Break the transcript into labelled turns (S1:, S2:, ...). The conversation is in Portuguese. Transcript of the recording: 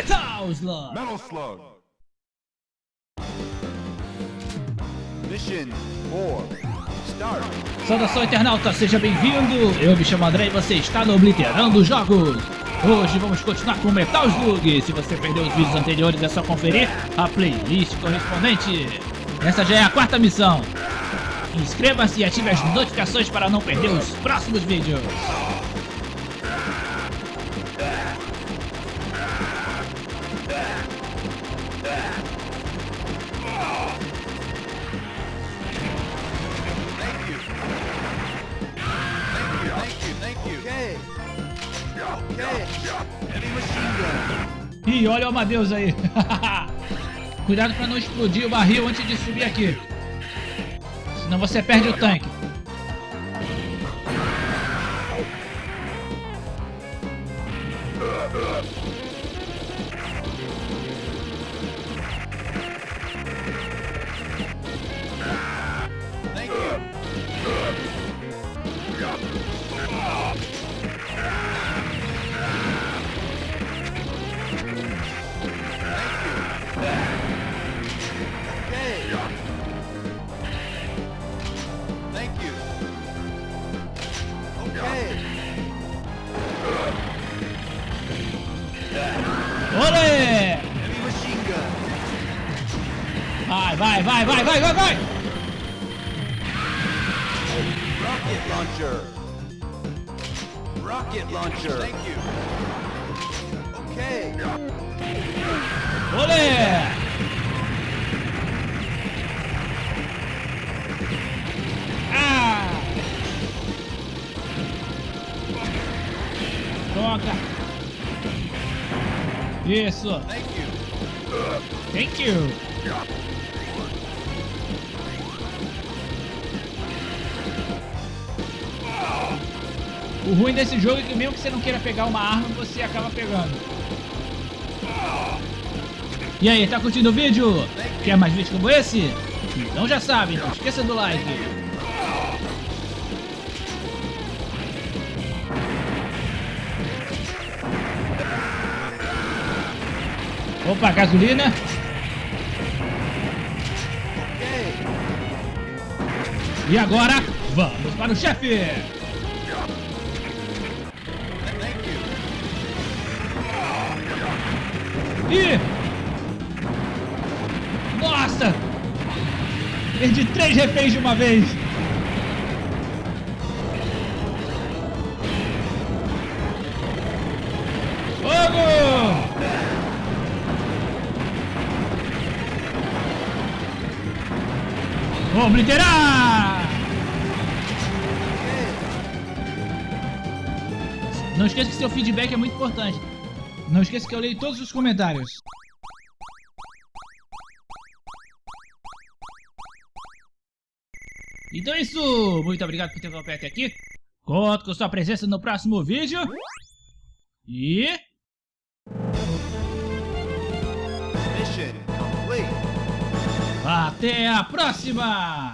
S1: Metal Slug.
S2: Metal Slug. Mission 4. Start.
S1: Saudação internauta, seja bem-vindo! Eu me chamo André e você está no Obliterando Jogos! Hoje vamos continuar com Metal Slug! Se você perdeu os vídeos anteriores é só conferir a playlist correspondente! Essa já é a quarta missão! Inscreva-se e ative as notificações para não perder os próximos vídeos! Ih, olha o Amadeus aí! Cuidado para não explodir o barril antes de subir aqui! Senão você perde o tanque!
S2: Okay.
S1: Olê!
S2: Heavy machine gun.
S1: Vai, vai, vai, vai, vai, vai, vai!
S2: Rocket launcher. Rocket launcher. Thank you. Okay.
S1: Isso!
S2: Thank you.
S1: Thank you! O ruim desse jogo é que mesmo que você não queira pegar uma arma, você acaba pegando. E aí, tá curtindo o vídeo? Quer mais vídeos como esse? Então já sabe, não esqueça do like. Opa, gasolina. E agora, vamos para o chefe. Ih! Nossa! Perdi três reféns de uma vez! Obliterar! Não esqueça que seu feedback é muito importante. Não esqueça que eu leio todos os comentários. Então é isso! Muito obrigado por ter acompanhado até aqui. Conto com sua presença no próximo vídeo. E... Até a próxima!